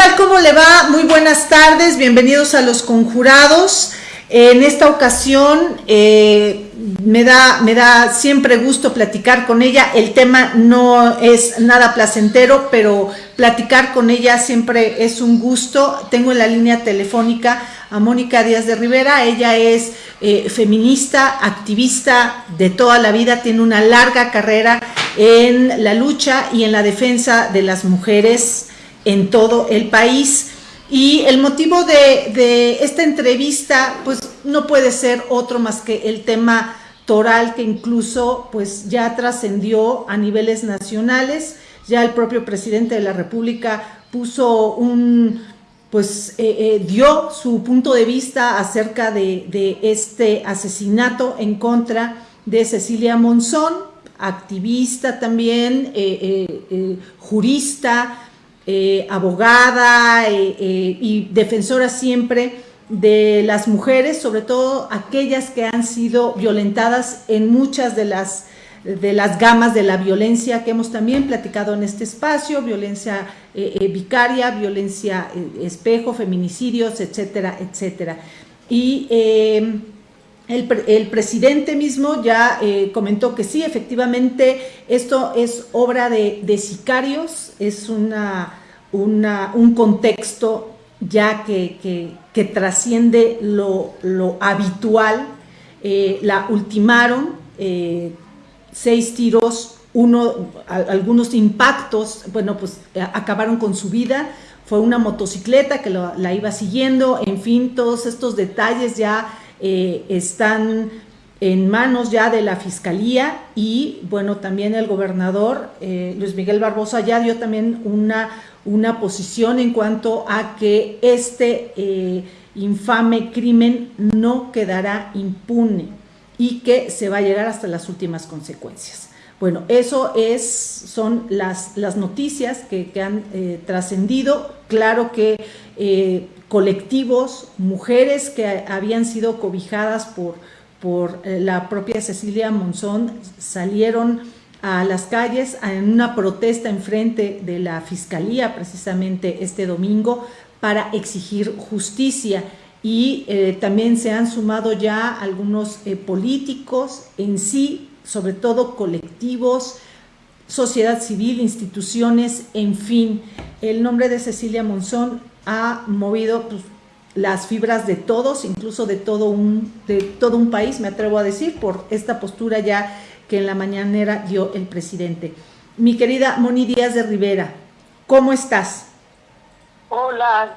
¿Qué tal? ¿Cómo le va? Muy buenas tardes, bienvenidos a Los Conjurados. En esta ocasión eh, me, da, me da siempre gusto platicar con ella. El tema no es nada placentero, pero platicar con ella siempre es un gusto. Tengo en la línea telefónica a Mónica Díaz de Rivera. Ella es eh, feminista, activista de toda la vida, tiene una larga carrera en la lucha y en la defensa de las mujeres en todo el país. Y el motivo de, esta entrevista, pues no puede ser otro más que el tema toral que incluso pues ya trascendió a niveles nacionales. Ya el propio presidente de la República puso un, pues eh, eh, dio su punto de vista acerca de, este asesinato en contra de Cecilia Monzón, activista también, eh, jurista, eh, abogada eh, eh, y defensora siempre de las mujeres, sobre todo aquellas que han sido violentadas en muchas de las, de las gamas de la violencia que hemos también platicado en este espacio, violencia vicaria, violencia espejo, feminicidios, etcétera, etcétera. Y el, presidente mismo ya comentó que sí, efectivamente, esto es obra de, sicarios, es una un contexto ya que, trasciende lo, habitual. Eh, la ultimaron, eh, seis tiros, uno, algunos impactos, bueno, pues eh, acabaron con su vida. Fue una motocicleta que la iba siguiendo, en fin, todos estos detalles ya están en manos ya de la Fiscalía y bueno, también el gobernador Luis Miguel Barbosa ya dio también una, una posición en cuanto a que este eh, infame crimen no quedará impune y que se va a llegar hasta las últimas consecuencias. Bueno, eso es, son las, las noticias que, han eh, trascendido. Claro que eh, colectivos, mujeres que habían sido cobijadas por, por la propia Cecilia Monzón salieron a las calles en una protesta en frente de la Fiscalía precisamente este domingo para exigir justicia y eh, también se han sumado ya algunos eh, políticos en sí, sobre todo colectivos, sociedad civil, instituciones, en fin. El nombre de Cecilia Monzón ha movido pues, las fibras de todos, incluso de todo, un, de todo un país, me atrevo a decir, por esta postura ya que en la mañanera dio el presidente. Mi querida Moni Díaz de Rivera, ¿cómo estás? Hola,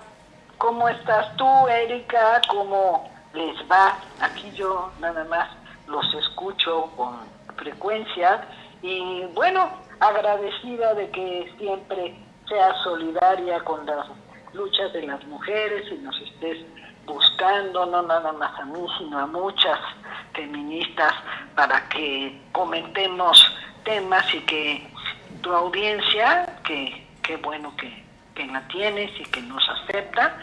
¿cómo estás tú, Erika? ¿Cómo les va? Aquí yo nada más los escucho con frecuencia y bueno, agradecida de que siempre seas solidaria con las luchas de las mujeres y nos estés buscando, no nada más a mí, sino a muchas feministas para que comentemos temas y que tu audiencia, que, qué bueno que, la tienes y que nos acepta,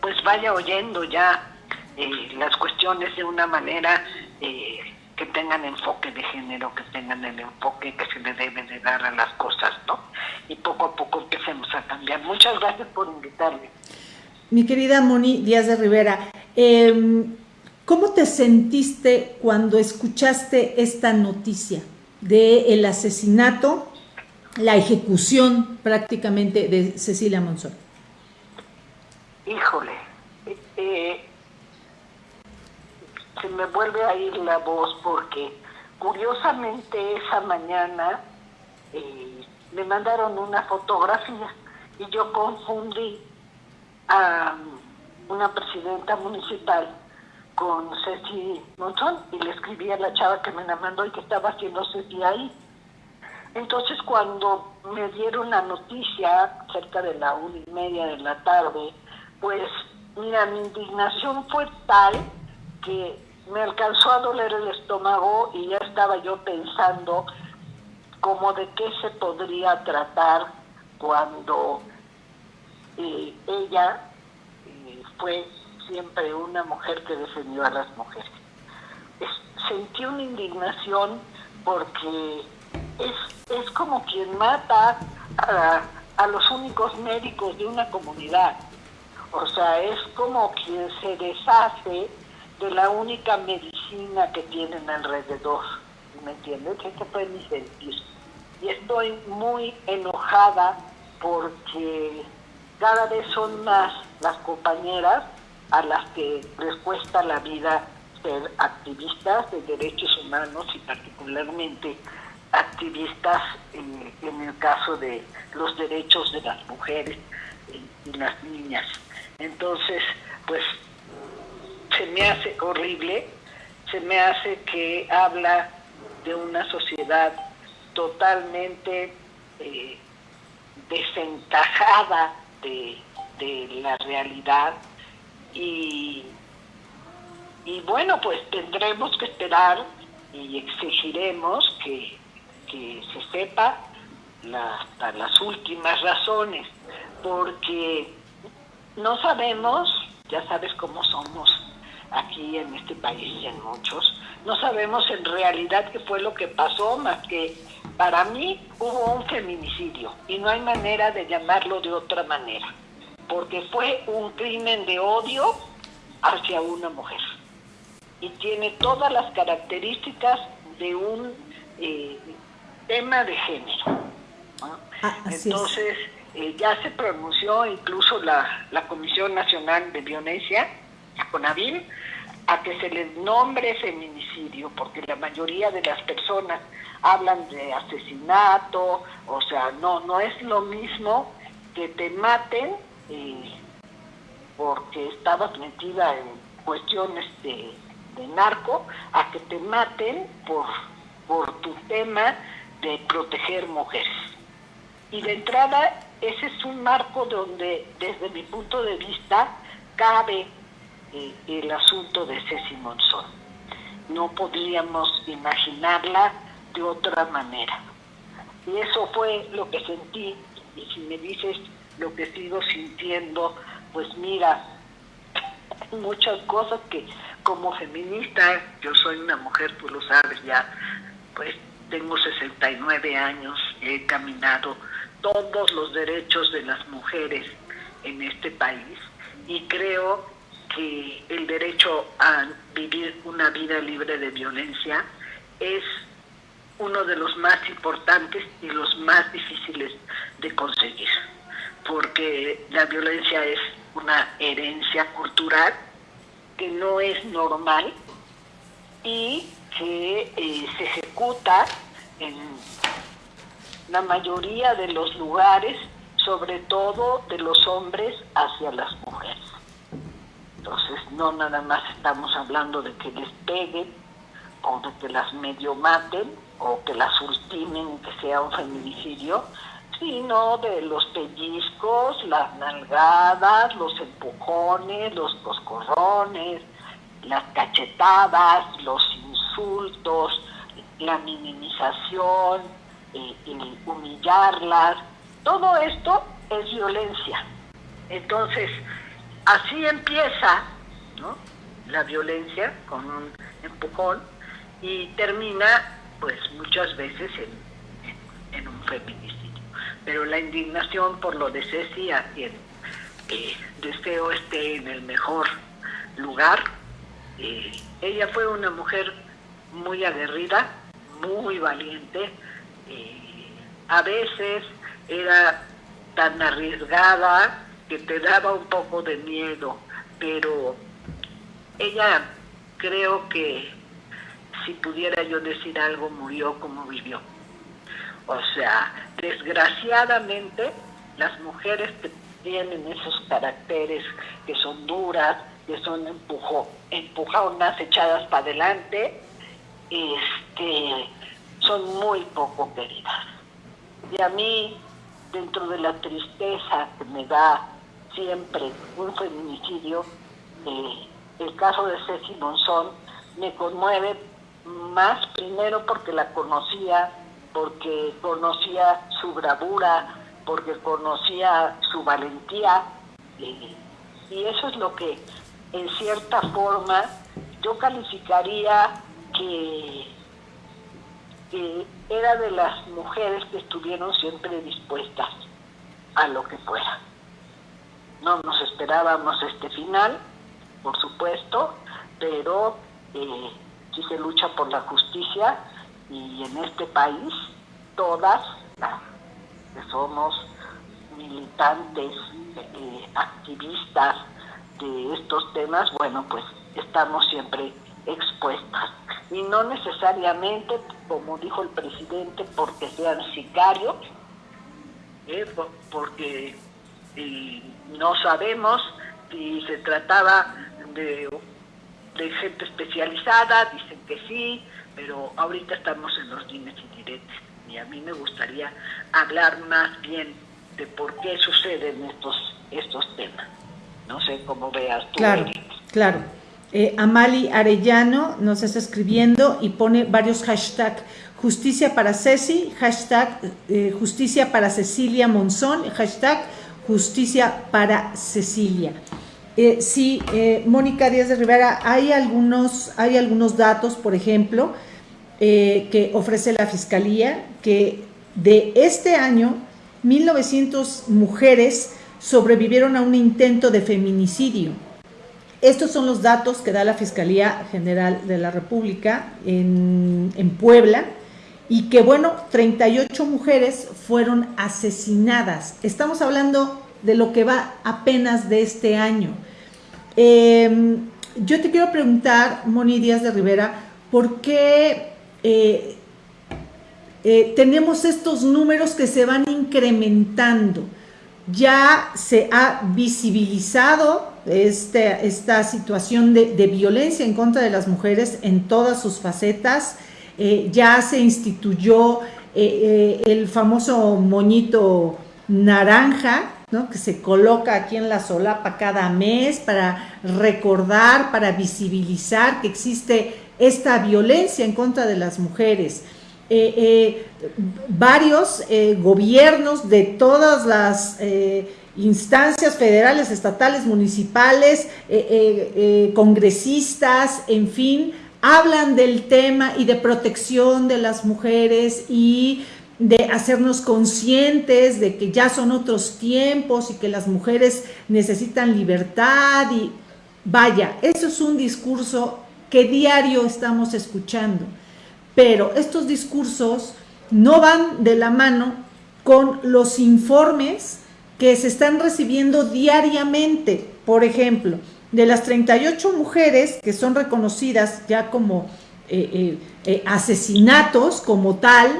pues vaya oyendo ya eh, las cuestiones de una manera eh, que tengan enfoque de género, que tengan el enfoque que se le debe de dar a las cosas, ¿no? Y poco a poco empecemos a cambiar. Muchas gracias por invitarme. Mi querida Moni Díaz de Rivera, eh, ¿Cómo te sentiste cuando escuchaste esta noticia del asesinato, la ejecución prácticamente de Cecilia Monzón? Híjole, eh, se me vuelve a ir la voz porque curiosamente esa mañana eh, me mandaron una fotografía y yo confundí a una presidenta municipal con Ceci Monzón y le escribí a la chava que me la mandó y que estaba haciendo Ceci ahí. Entonces cuando me dieron la noticia cerca de la una y media de la tarde, pues mira, mi indignación fue tal que me alcanzó a doler el estómago y ya estaba yo pensando como de qué se podría tratar cuando eh, ella eh, fue siempre una mujer que defendió a las mujeres. sentí una indignación porque es, es como quien mata a, a los únicos médicos de una comunidad. O sea, es como quien se deshace de la única medicina que tienen alrededor. ¿Me entiendes? Este fue mi sentir. Y estoy muy enojada porque cada vez son más las compañeras a las que les cuesta la vida ser activistas de derechos humanos y particularmente activistas en, el caso de los derechos de las mujeres y, las niñas. Entonces, pues se me hace horrible, se me hace que habla de una sociedad totalmente eh, desentajada de, la realidad y, y bueno, pues tendremos que esperar y exigiremos que, que se sepa las últimas razones, porque no sabemos, ya sabes cómo somos aquí en este país y en muchos, no sabemos en realidad qué fue lo que pasó, más que para mí hubo un feminicidio y no hay manera de llamarlo de otra manera, porque fue un crimen de odio hacia una mujer y tiene todas las características de un eh, tema de género. Ah, Entonces, eh, ya se pronunció incluso la, la Comisión Nacional de Violencia, la CONAVIM, a que se les nombre feminicidio, porque la mayoría de las personas hablan de asesinato, o sea, no, no es lo mismo que te maten eh, porque estabas metida en cuestiones de, de narco, a que te maten por, por tu tema de proteger mujeres. Y de entrada, ese es un marco donde, desde mi punto de vista, cabe el asunto de Ceci Monzón. No podríamos imaginarla de otra manera. Y eso fue lo que sentí. Y si me dices lo que sigo sintiendo, pues mira, muchas cosas que como feminista, yo soy una mujer, tú lo sabes ya, pues tengo 69 años, he caminado todos los derechos de las mujeres en este país y creo el derecho a vivir una vida libre de violencia es uno de los más importantes y los más difíciles de conseguir, porque la violencia es una herencia cultural que no es normal y que eh, se ejecuta en la mayoría de los lugares, sobre todo de los hombres hacia las mujeres. Entonces, no nada más estamos hablando de que les peguen o de que las medio maten o que las ultimen, que sea un feminicidio, sino de los pellizcos, las nalgadas, los empujones, los coscorrones, las cachetadas, los insultos, la minimización, eh, el humillarlas, todo esto es violencia. Entonces, así empieza la violencia con un empujón y termina pues muchas veces en, un feminicidio. Pero la indignación por lo de Ceci, a quien eh, deseo esté en el mejor lugar, eh, ella fue una mujer muy aguerrida, muy valiente, eh, a veces era tan arriesgada que te daba un poco de miedo, pero ella creo que si pudiera yo decir algo, murió como vivió. O sea, desgraciadamente las mujeres que tienen esos caracteres que son duras, que son empujo, empujonas, echadas para adelante, este, son muy poco queridas. Y a mí, dentro de la tristeza que me da siempre un feminicidio, eh, el caso de Ceci Monzón me conmueve más primero porque la conocía, porque conocía su bravura, porque conocía su valentía, eh, y eso es lo que en cierta forma yo calificaría que, era de las mujeres que estuvieron siempre dispuestas a lo que fuera. No nos esperábamos este final, por supuesto, pero eh, si se lucha por la justicia y en este país todas que somos militantes, eh, activistas de estos temas, bueno, pues estamos siempre expuestas. Y no necesariamente, como dijo el presidente, porque sean sicarios, eh, porque no sabemos si se trataba de, de gente especializada, dicen que sí, pero ahorita estamos en los dimes y diretes. Y a mí me gustaría hablar más bien de por qué suceden estos, estos temas. No sé cómo veas tú. Claro, claro. Eh, Amali Arellano nos está escribiendo y pone varios hashtags. Justicia para Ceci, hashtag eh, Justicia para Cecilia Monzón, hashtag Justicia para Cecilia. Eh, sí, eh, Mónica Díaz de Rivera, hay algunos, hay algunos datos, por ejemplo, que ofrece la Fiscalía, que de este año, 1.900 mujeres sobrevivieron a un intento de feminicidio estos son los datos que da la Fiscalía General de la República en, Puebla y que, bueno, 38 mujeres fueron asesinadas. Estamos hablando de lo que va apenas de este año. Em, yo te quiero preguntar, Moni Díaz de Rivera, ¿por qué eh, eh, tenemos estos números que se van incrementando? Ya se ha visibilizado este, esta situación de, violencia en contra de las mujeres en todas sus facetas. Eh, ya se instituyó eh, eh, el famoso moñito naranja, ¿no? que se coloca aquí en la solapa cada mes para recordar, para visibilizar que existe esta violencia en contra de las mujeres. varios gobiernos de todas las instancias federales, estatales, municipales, congresistas, en fin, hablan del tema y de protección de las mujeres y de hacernos conscientes de que ya son otros tiempos y que las mujeres necesitan libertad y vaya, eso es un discurso que diario estamos escuchando, pero estos discursos no van de la mano con los informes que se están recibiendo diariamente. Por ejemplo, de las 38 mujeres que son reconocidas ya como eh, eh, eh, asesinatos como tal,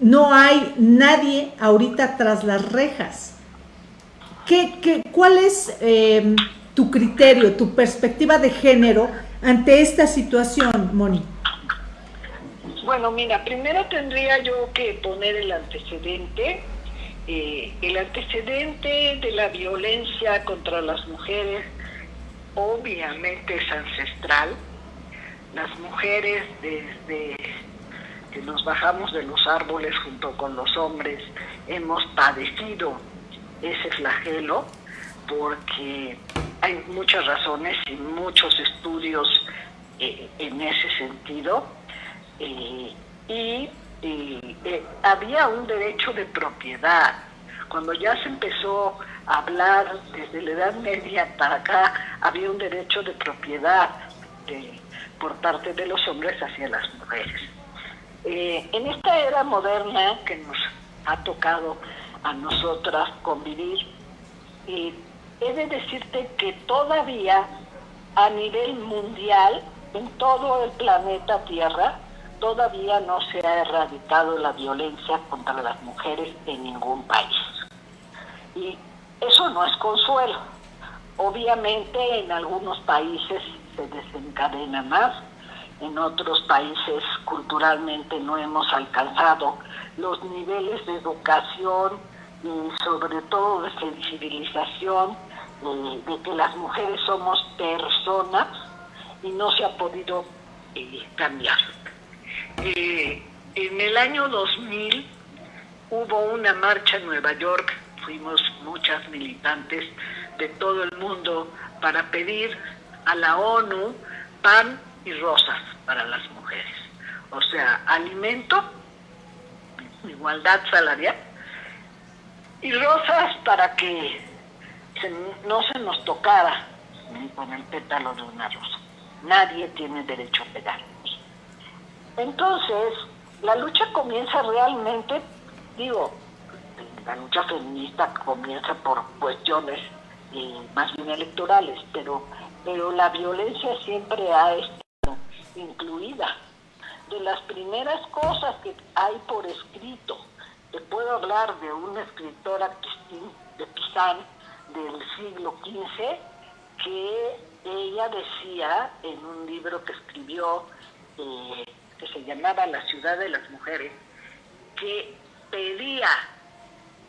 no hay nadie ahorita tras las rejas. ¿Qué, cuál es tu criterio, tu perspectiva de género ante esta situación, Moni? Bueno, mira, primero tendría yo que poner el antecedente eh, el antecedente de la violencia contra las mujeres obviamente es ancestral. Las mujeres desde que nos bajamos de los árboles junto con los hombres hemos padecido ese flagelo porque hay muchas razones y muchos estudios eh, en ese sentido eh, y eh, había un derecho de propiedad. Cuando ya se empezó a hablar desde la Edad Media para acá, había un derecho de propiedad por parte de los hombres hacia las mujeres. Eh, en esta era moderna que nos ha tocado a nosotras convivir, he de decirte que todavía a nivel mundial, en todo el planeta Tierra, todavía no se ha erradicado la violencia contra las mujeres en ningún país. Y eso no es consuelo. Obviamente en algunos países se desencadena más, en otros países culturalmente no hemos alcanzado los niveles de educación y sobre todo de sensibilización eh, de que las mujeres somos personas y no se ha podido eh, cambiar. En el año 2000 hubo una marcha en Nueva York, fuimos muchas militantes de todo el mundo para pedir a la ONU pan y rosas para las mujeres. O sea, alimento, igualdad salarial y rosas para que no se nos tocara con el pétalo de una rosa. Nadie tiene derecho a pegarnos. Entonces, la lucha comienza realmente, digo, la lucha feminista comienza por cuestiones eh, más bien electorales, pero, pero la violencia siempre ha estado incluida. De las primeras cosas que hay por escrito, te puedo hablar de una escritora de Pizán del siglo XV, que ella decía en un libro que escribió, eh, que se llamaba La ciudad de las mujeres, que pedía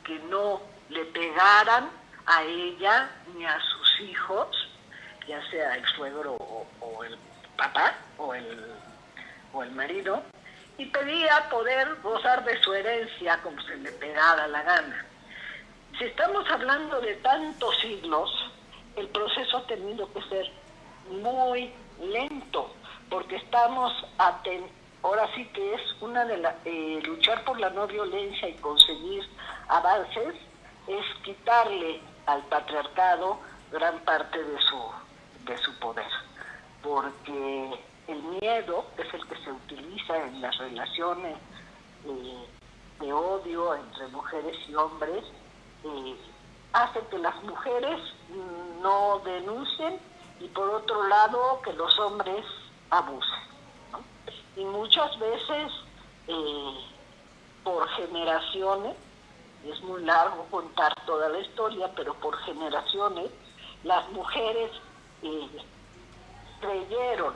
que no le pegaran a ella ni a sus hijos, ya sea el suegro o, el papá o el, o el marido, y pedía poder gozar de su herencia como se le pegara la gana. Si estamos hablando de tantos siglos, el proceso ha tenido que ser muy lento, porque estamos atentos ahora sí que es una de las eh, luchar por la no violencia y conseguir avances es quitarle al patriarcado gran parte de su, de su poder, porque el miedo es el que se utiliza en las relaciones eh, de odio entre mujeres y hombres, eh, hace que las mujeres no denuncien y por otro lado que los hombres abusen. Y muchas veces eh, por generaciones es muy largo contar toda la historia, pero por generaciones las mujeres eh, creyeron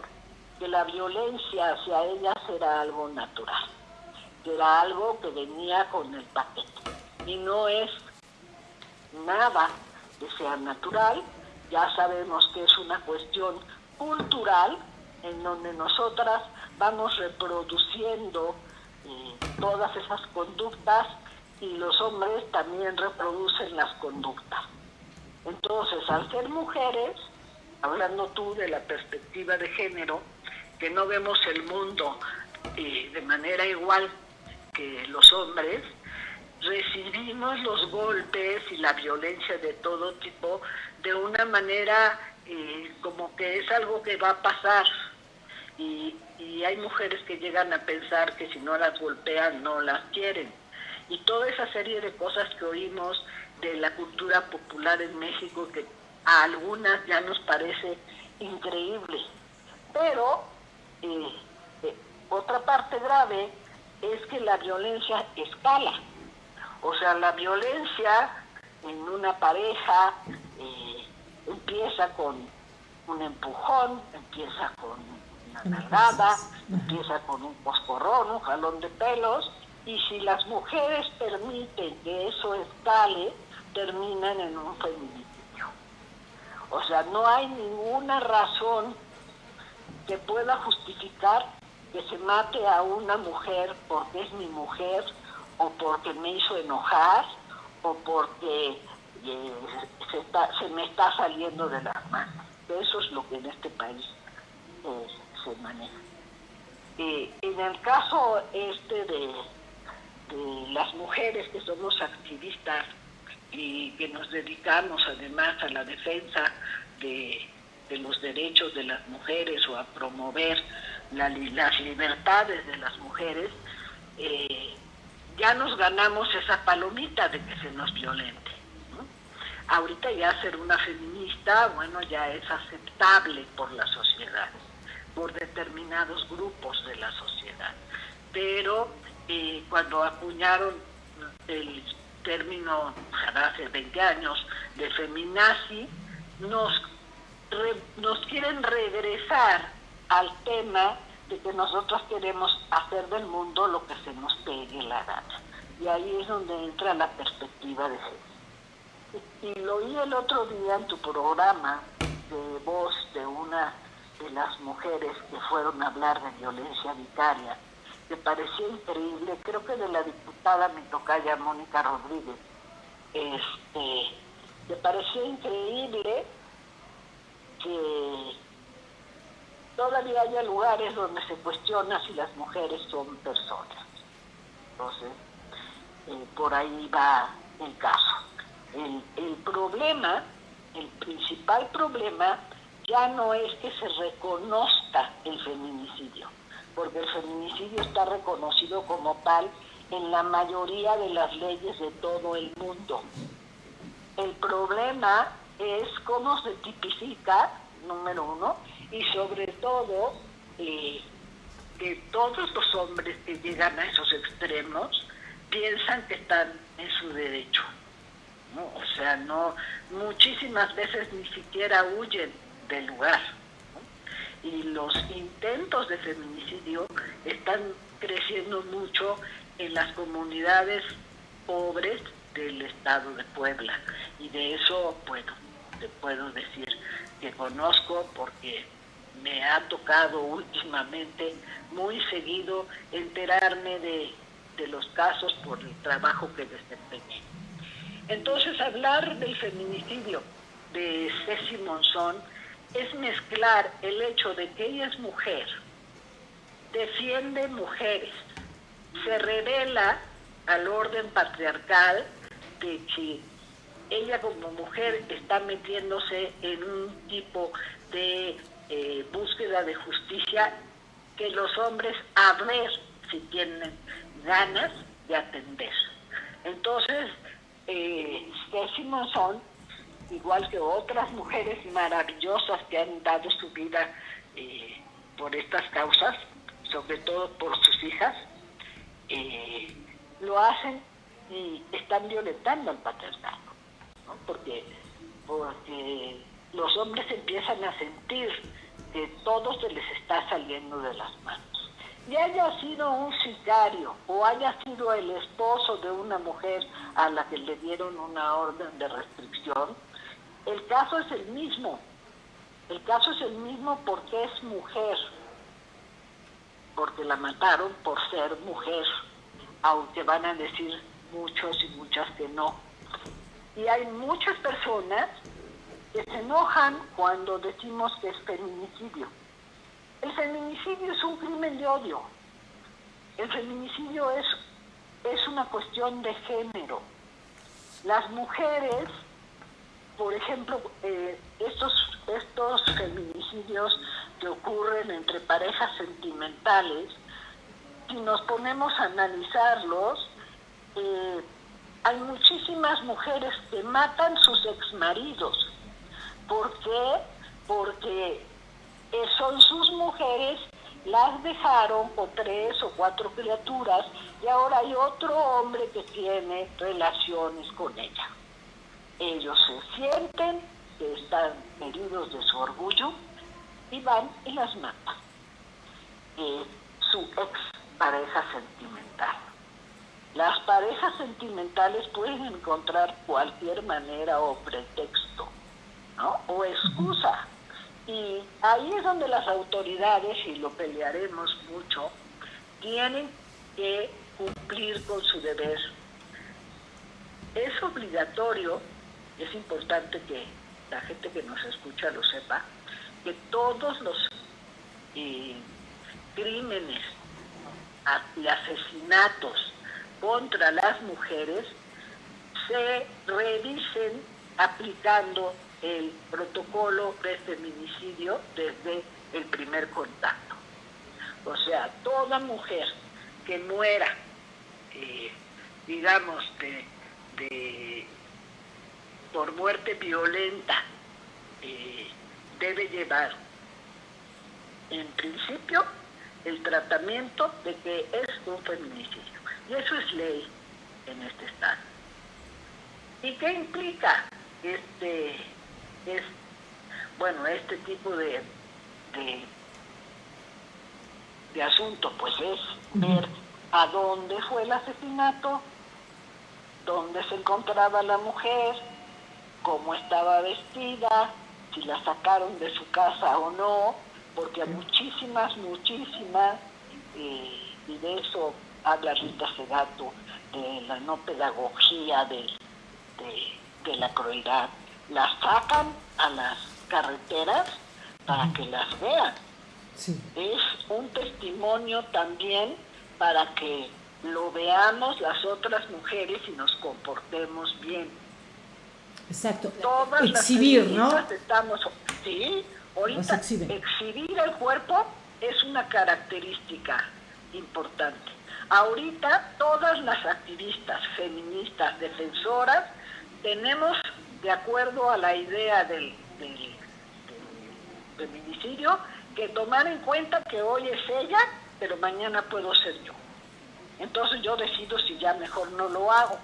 que la violencia hacia ellas era algo natural, que era algo que venía con el paquete. Y no es nada que sea natural, ya sabemos que es una cuestión cultural en donde nosotras vamos reproduciendo eh, todas esas conductas y los hombres también reproducen las conductas. Entonces, al ser mujeres, hablando tú de la perspectiva de género, que no vemos el mundo eh, de manera igual que los hombres, recibimos los golpes y la violencia de todo tipo de una manera eh, como que es algo que va a pasar. Y, y hay mujeres que llegan a pensar que si no las golpean no las quieren y toda esa serie de cosas que oímos de la cultura popular en México que a algunas ya nos parece increíble. Pero eh, eh, otra parte grave es que la violencia escala. O sea, la violencia en una pareja eh, empieza con un empujón, empieza con una nalgada, empieza con un poscorrón, un jalón de pelos, y si las mujeres permiten que eso escale, terminan en un feminicidio. O sea, no hay ninguna razón que pueda justificar que se mate a una mujer porque es mi mujer o porque me hizo enojar o porque eh, se, me está saliendo de las manos. Eso es lo que en este país eh, se. Eh, en el caso este de las mujeres que somos activistas y que nos dedicamos además a la defensa de, los derechos de las mujeres o a promover las libertades de las mujeres, eh, ya nos ganamos esa palomita de que se nos violente. Ahorita ya ser una feminista, bueno, ya es aceptable por la sociedad, por determinados grupos de la sociedad. Pero cuando acuñaron el término hace 20 años de feminazi, nos, nos quieren regresar al tema de que nosotros queremos hacer del mundo lo que se nos pegue la gana. Y ahí es donde entra la perspectiva de género. Y lo oí el otro día en tu programa de voz de una de las mujeres que fueron a hablar de violencia vicaria me pareció increíble, creo que de la diputada mi tocaya Mónica Rodríguez, este, me pareció increíble que todavía haya lugares donde se cuestiona si las mujeres son personas. Entonces, eh, por ahí va el caso. El, el problema, el principal problema, ya no es que se reconozca el feminicidio, porque el feminicidio está reconocido como tal en la mayoría de las leyes de todo el mundo. El problema es cómo se tipifica, número uno, y sobre todo eh, que todos los hombres que llegan a esos extremos piensan que están en su derecho. O sea, no, muchísimas veces ni siquiera huyen del lugar. Y los intentos de feminicidio están creciendo mucho en las comunidades pobres del estado de Puebla. Y de eso, bueno, te puedo decir que conozco porque me ha tocado últimamente muy seguido enterarme de, los casos por el trabajo que desempeñé. Entonces, hablar del feminicidio de Ceci Monzón es mezclar el hecho de que ella es mujer, defiende mujeres, se revela al orden patriarcal de que ella como mujer está metiéndose en un tipo de eh, búsqueda de justicia que los hombres a ver si tienen ganas de atender. Entonces, eh, son igual que otras mujeres maravillosas que han dado su vida eh, por estas causas, sobre todo por sus hijas, eh, lo hacen y están violentando al patriarcado, porque, porque los hombres empiezan a sentir que todo se les está saliendo de las manos. Y haya sido un sicario o haya sido el esposo de una mujer a la que le dieron una orden de restricción, el caso es el mismo. El caso es el mismo porque es mujer, porque la mataron por ser mujer, aunque van a decir muchos y muchas que no. Y hay muchas personas que se enojan cuando decimos que es feminicidio. El feminicidio es un crimen de odio. El feminicidio es, es una cuestión de género. Las mujeres, por ejemplo, eh, estos, estos feminicidios que ocurren entre parejas sentimentales, si nos ponemos a analizarlos, eh, hay muchísimas mujeres que matan sus exmaridos ¿Por qué? Porque eh, son sus mujeres, las dejaron con tres o cuatro criaturas y ahora hay otro hombre que tiene relaciones con ella. Ellos se sienten que están heridos de su orgullo y van y las matan. Eh, su ex pareja sentimental. Las parejas sentimentales pueden encontrar cualquier manera o pretexto o excusa. Y ahí es donde las autoridades, y lo pelearemos mucho, tienen que cumplir con su deber. Es obligatorio, es importante que la gente que nos escucha lo sepa, que todos los eh, crímenes y asesinatos contra las mujeres se revisen aplicando el protocolo de feminicidio desde el primer contacto. O sea, toda mujer que muera, eh, digamos, de, por muerte violenta, eh, debe llevar, en principio, el tratamiento de que es un feminicidio. Y eso es ley en este estado. ¿Y qué implica este es, bueno, este tipo de, de, asunto, pues es ver a dónde fue el asesinato, dónde se encontraba la mujer, cómo estaba vestida, si la sacaron de su casa o no, porque hay muchísimas, muchísimas, eh, y de eso habla Rita Segato, de la no pedagogía de, de la crueldad las sacan a las carreteras para que las vean. Es un testimonio también para que lo veamos las otras mujeres y nos comportemos bien. Exacto. Todas Exhibir, ¿no? Estamos, sí, ahorita exhibir el cuerpo es una característica importante. Ahorita todas las activistas feministas, defensoras, tenemos, de acuerdo a la idea del, feminicidio, que tomar en cuenta que hoy es ella, pero mañana puedo ser yo. Entonces yo decido si ya mejor no lo hago.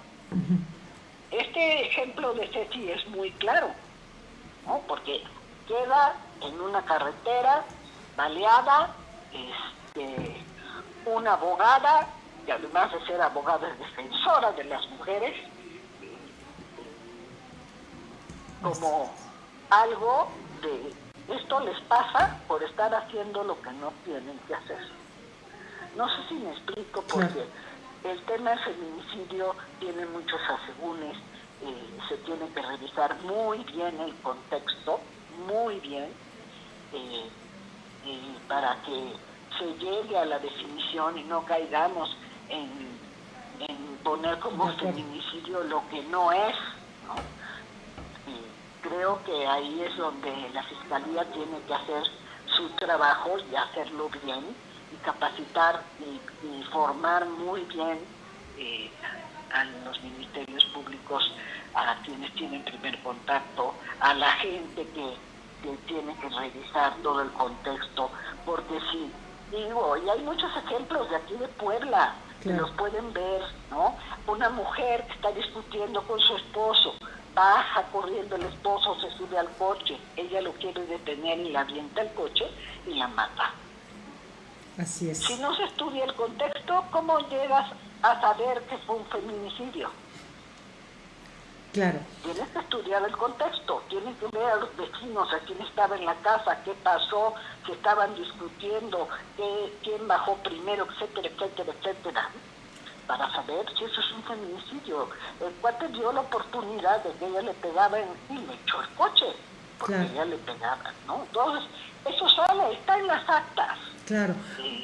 Este ejemplo de Ceci es muy claro, ¿no? porque queda en una carretera baleada, este, una abogada, y además de ser abogada es defensora de las mujeres, como algo de esto les pasa por estar haciendo lo que no tienen que hacer. No sé si me explico porque el tema del feminicidio tiene muchos asegúnes, eh, se tiene que revisar muy bien el contexto, muy bien, eh, para que se llegue a la definición y no caigamos en, poner como feminicidio lo que no es. creo que ahí es donde la Fiscalía tiene que hacer su trabajo y hacerlo bien capacitar y, formar muy bien eh, a los ministerios públicos, a quienes tienen primer contacto, a la gente que, que tiene que revisar todo el contexto, porque si digo, y hay muchos ejemplos de aquí de Puebla, que los pueden ver, ¿no? Una mujer que está discutiendo con su esposo, baja corriendo el esposo, se sube al coche, ella lo quiere detener y la avienta el coche y la mata. Así es. Si no se estudia el contexto, ¿cómo llegas a saber que fue un feminicidio? Claro. Tienes que estudiar el contexto, tienes que ver a los vecinos, a quién estaba en la casa, qué pasó, qué estaban discutiendo, qué, quién bajó primero, etcétera, etcétera, etcétera, para saber si eso es un feminicidio. El cuate dio la oportunidad de que ella le pegaba en, y le echó el coche, porque ella le pegaba, ¿no? Entonces, eso sale, está en las actas. Claro.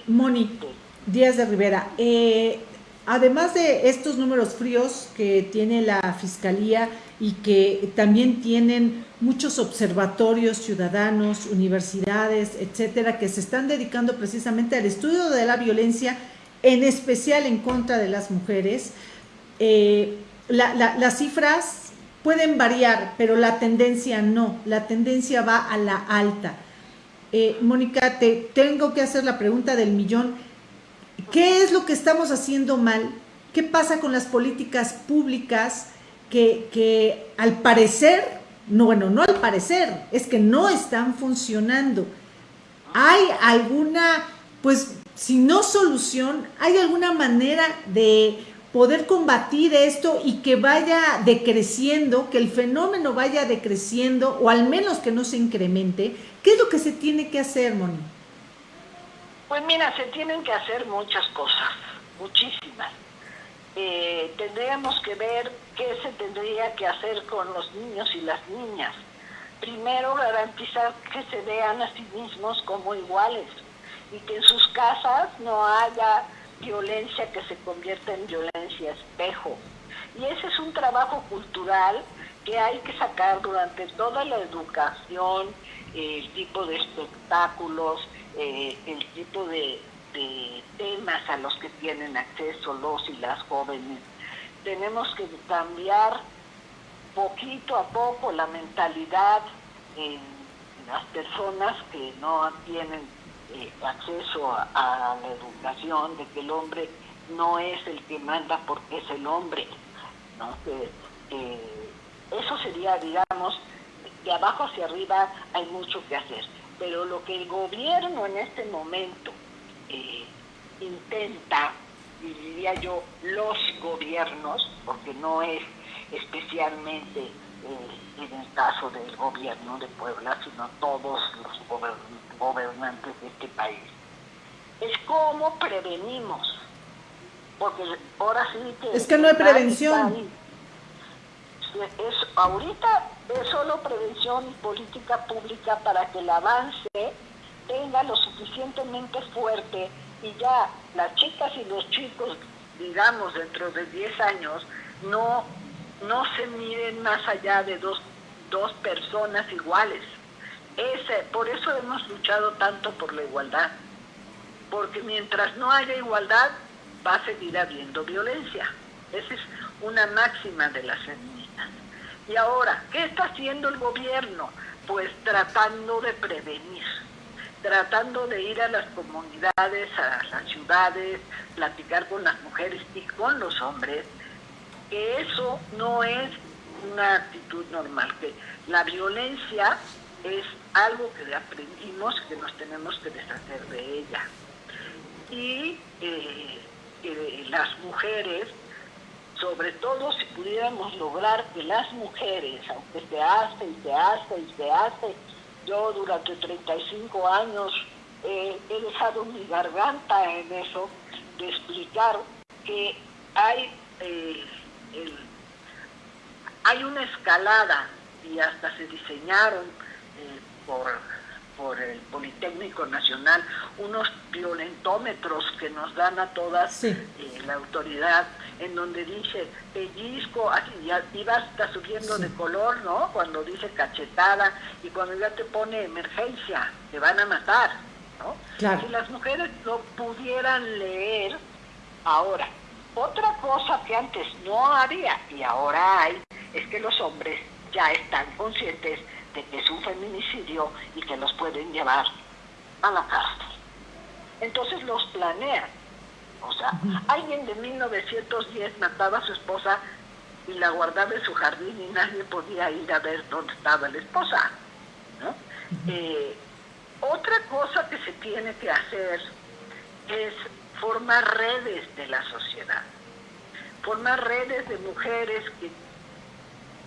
Moni, Díaz de Rivera, eh, Además de estos números fríos que tiene la Fiscalía y que también tienen muchos observatorios ciudadanos, universidades, etcétera, que se están dedicando precisamente al estudio de la violencia, en especial en contra de las mujeres, eh, las cifras pueden variar, pero la tendencia no, la tendencia va a la alta. Eh, Mónica, te tengo que hacer la pregunta del millón. ¿Qué es lo que estamos haciendo mal? ¿Qué pasa con las políticas públicas que, al parecer, no, bueno, no al parecer, es que no están funcionando? ¿Hay alguna, pues, si no solución, hay alguna manera de poder combatir esto y que vaya decreciendo, que el fenómeno vaya decreciendo o al menos que no se incremente? ¿Qué es lo que se tiene que hacer, Moni? Pues mira, se tienen que hacer muchas cosas, muchísimas. Eh, tendríamos que ver qué se tendría que hacer con los niños y las niñas. Primero, garantizar que se vean a sí mismos como iguales y que en sus casas no haya violencia que se convierta en violencia espejo. Y ese es un trabajo cultural que hay que sacar durante toda la educación, el tipo de espectáculos, eh, el tipo de, temas a los que tienen acceso los y las jóvenes. Tenemos que cambiar poquito a poco la mentalidad en las personas que no tienen eh, acceso a, la educación, de que el hombre no es el que manda porque es el hombre. eso sería, digamos, de abajo hacia arriba hay mucho que hacer pero lo que el gobierno en este momento eh, intenta, diría yo los gobiernos, porque no es especialmente eh, en el caso del gobierno de Puebla, sino todos los gobernantes de este país, es cómo prevenimos. Porque ahora sí que... Es que no hay prevención. Es, ahorita es solo prevención y política pública para que el avance tenga lo suficientemente fuerte y ya las chicas y los chicos, digamos, dentro de 10 años, no no se miren más allá de dos, dos personas iguales. Ese, por eso hemos luchado tanto por la igualdad, porque mientras no haya igualdad va a seguir habiendo violencia. Esa es una máxima de las feministas. Y ahora, ¿qué está haciendo el gobierno? Pues tratando de prevenir, tratando de ir a las comunidades, a las ciudades, platicar con las mujeres y con los hombres, que eso no es una actitud normal, que la violencia es algo que aprendimos que nos tenemos que deshacer de ella. Y eh, que las mujeres, sobre todo si pudiéramos lograr que las mujeres, aunque se hace y se hace y se hace, yo durante 35 años he dejado mi garganta en eso, de explicar que hay, eh, hay una escalada y hasta se diseñaron eh, por, por el Politécnico Nacional unos violentómetros que nos dan a todas eh, la autoridad en donde dice pellizco, así ya iba hasta subiendo de color, ¿no? Cuando dice cachetada y cuando ya te pone emergencia, te van a matar, ¿no? Si las mujeres lo pudieran leer ahora, otra cosa que antes no había y ahora hay es que los hombres ya están conscientes de que es un feminicidio y que los pueden llevar a la cárcel. Entonces los planean. O sea, alguien de 1910 mataba a su esposa y la guardaba en su jardín y nadie podía ir a ver dónde estaba la esposa. Eh, otra cosa que se tiene que hacer es formar redes de la sociedad, formar redes de mujeres que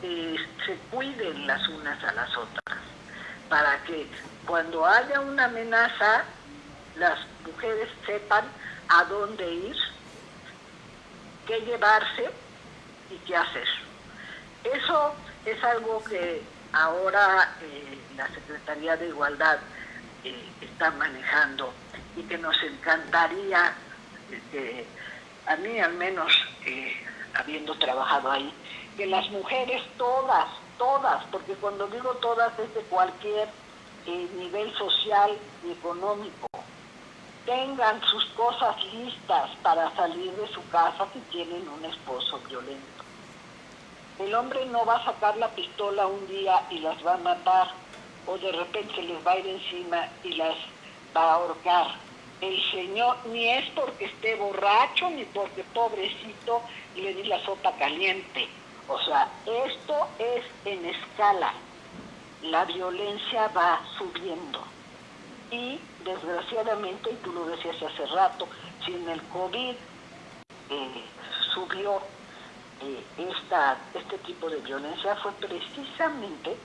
eh, se cuiden las unas a las otras, para que cuando haya una amenaza, las mujeres sepan a dónde ir, qué llevarse y qué hacer. Eso es algo que ahora eh, la Secretaría de Igualdad eh, está manejando y que nos encantaría, a mí al menos, habiendo trabajado ahí, que las mujeres todas, todas, porque cuando digo todas es de cualquier eh, nivel social y económico, tengan sus cosas listas para salir de su casa si tienen un esposo violento. El hombre no va a sacar la pistola un día y las va a matar, o de repente les va a ir encima y las va a ahorcar. El Señor ni es porque esté borracho, ni porque pobrecito y le di la sopa caliente o sea, esto es en escala. La violencia va subiendo. Y desgraciadamente, y tú lo decías hace rato, si en el COVID eh, subió eh, esta, este tipo de violencia fue precisamente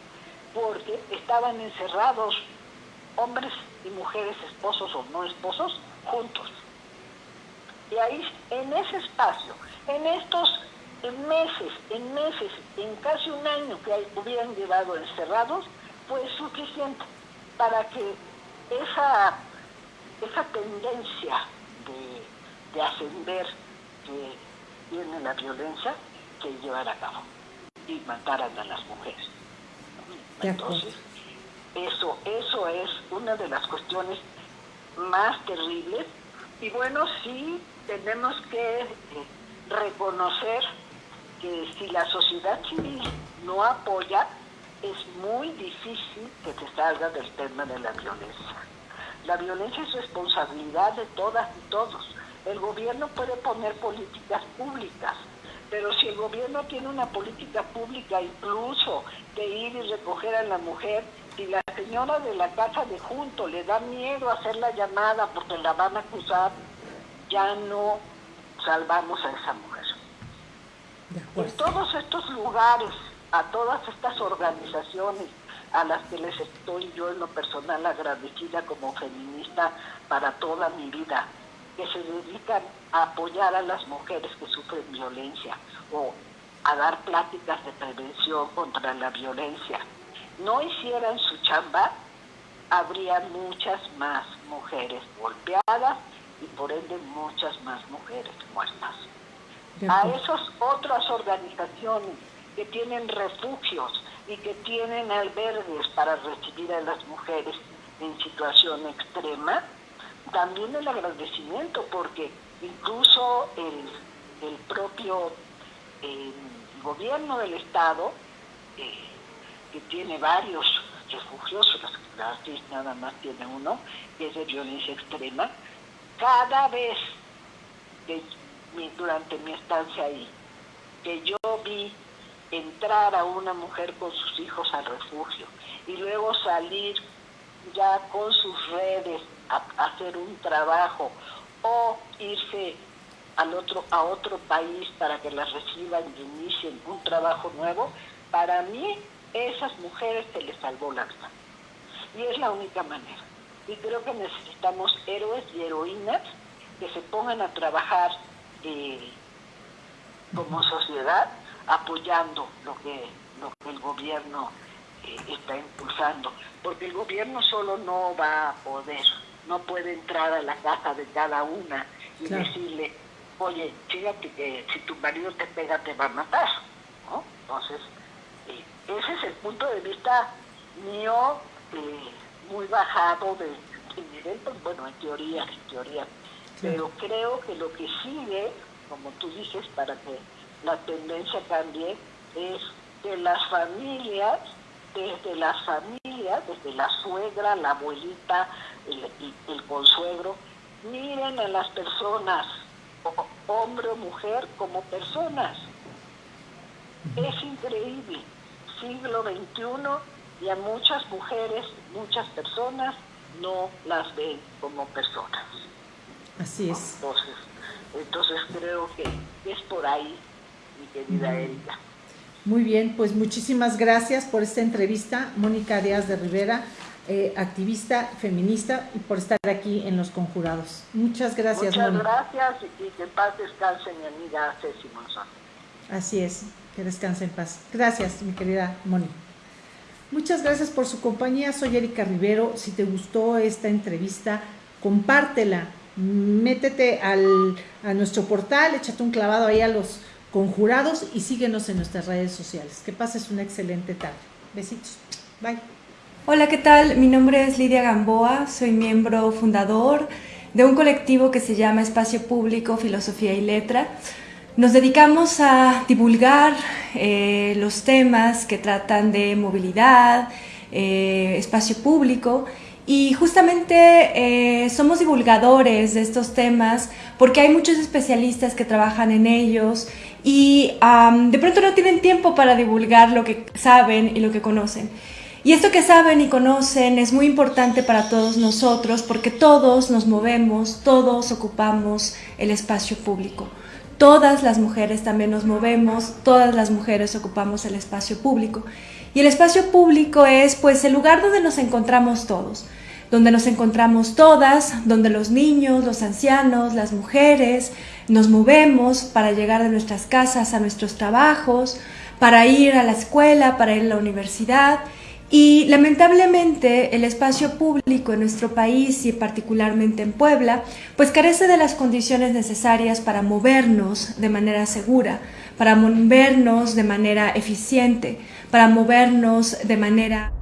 porque estaban encerrados hombres y mujeres, esposos o no esposos, juntos. Y ahí, en ese espacio, en estos en meses, en meses, en casi un año que hubieran llevado encerrados, fue suficiente para que esa, esa tendencia de, ascender que tiene la violencia se llevara a cabo y mataran a las mujeres. Entonces, eso, eso es una de las cuestiones más terribles y bueno, sí tenemos que eh, reconocer si la sociedad civil no apoya, es muy difícil que se salga del tema de la violencia. La violencia es responsabilidad de todas y todos. El gobierno puede poner políticas públicas, pero si el gobierno tiene una política pública incluso de ir y recoger a la mujer, si la señora de la casa de junto le da miedo hacer la llamada porque la van a acusar, ya no salvamos a esa mujer. En todos estos lugares, a todas estas organizaciones a las que les estoy yo en lo personal agradecida como feminista para toda mi vida, que se dedican a apoyar a las mujeres que sufren violencia o a dar pláticas de prevención contra la violencia, no hicieran su chamba, habría muchas más mujeres golpeadas y por ende muchas más mujeres muertas a esas otras organizaciones que tienen refugios y que tienen albergues para recibir a las mujeres en situación extrema, también el agradecimiento, porque incluso el, el propio eh, gobierno del Estado, eh, que tiene varios refugios, la nada más tiene uno, que es de violencia extrema, cada vez que durante mi estancia ahí, que yo vi entrar a una mujer con sus hijos al refugio y luego salir ya con sus redes a, hacer un trabajo o irse al otro, a otro país para que las reciban y inicien un trabajo nuevo, para mí esas mujeres se les salvó la vida. Y es la única manera. Y creo que necesitamos héroes y heroínas que se pongan a trabajar eh, como sociedad apoyando lo que, lo que el gobierno eh, está impulsando, porque el gobierno solo no va a poder, no puede entrar a la casa de cada una y decirle, oye, fíjate que si tu marido te pega te va a matar, ¿no? Entonces, eh, ese es el punto de vista mío eh, muy bajado de, nivel, pues, bueno, en teoría, en teoría, pero creo que lo que sigue, como tú dices, para que la tendencia cambie, es que las familias, desde las familias, desde la suegra, la abuelita, el, el consuegro, miren a las personas, hombre o mujer, como personas. Es increíble. Siglo XXI y a muchas mujeres, muchas personas no las ven como personas. Así es. Entonces, entonces creo que es por ahí querida Erika. Muy bien, pues muchísimas gracias por esta entrevista, Mónica Díaz de Rivera, eh, activista feminista, y por estar aquí en Los Conjurados. Muchas gracias, Muchas gracias y que en paz descanse mi amiga Ceci Monzón. Así es, que descanse en paz. Gracias, mi querida Mónica. Muchas gracias por su compañía. Soy Erika Rivero. Si te gustó esta entrevista, compártela. Métete al, a nuestro portal, échate un clavado ahí a los conjurados y síguenos en nuestras redes sociales. Que pases una excelente tarde. Besitos. Bye. Hola, ¿qué tal? Mi nombre es Lidia Gamboa, soy miembro fundador de un colectivo que se llama Espacio Público, Filosofía y Letra. Nos dedicamos a divulgar eh, los temas que tratan de movilidad, eh, espacio público y justamente eh, somos divulgadores de estos temas porque hay muchos especialistas que trabajan en ellos y de pronto no tienen tiempo para divulgar lo que saben y lo que conocen. Y esto que saben y conocen es muy importante para todos nosotros porque todos nos movemos, todos ocupamos el espacio público. Todas las mujeres también nos movemos, todas las mujeres ocupamos el espacio público. Y el espacio público es pues el lugar donde nos encontramos todos, donde nos encontramos todas, donde los niños, los ancianos, las mujeres nos movemos para llegar de nuestras casas a nuestros trabajos, para ir a la escuela, para ir a la universidad. Y lamentablemente el espacio público en nuestro país y particularmente en Puebla, pues carece de las condiciones necesarias para movernos de manera segura, para movernos de manera eficiente, para movernos de manera